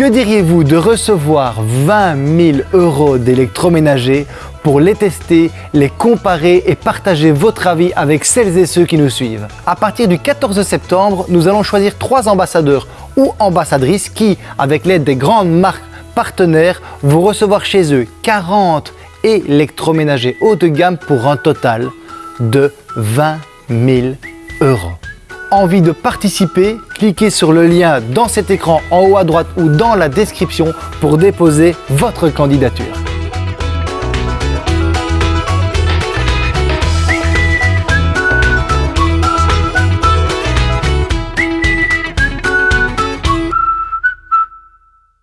Que diriez-vous de recevoir 20 000 euros d'électroménager pour les tester, les comparer et partager votre avis avec celles et ceux qui nous suivent? À partir du 14 septembre, nous allons choisir trois ambassadeurs ou ambassadrices qui, avec l'aide des grandes marques partenaires, vont recevoir chez eux 40 électroménagers haut de gamme pour un total de 20 000 euros envie de participer, cliquez sur le lien dans cet écran en haut à droite ou dans la description pour déposer votre candidature.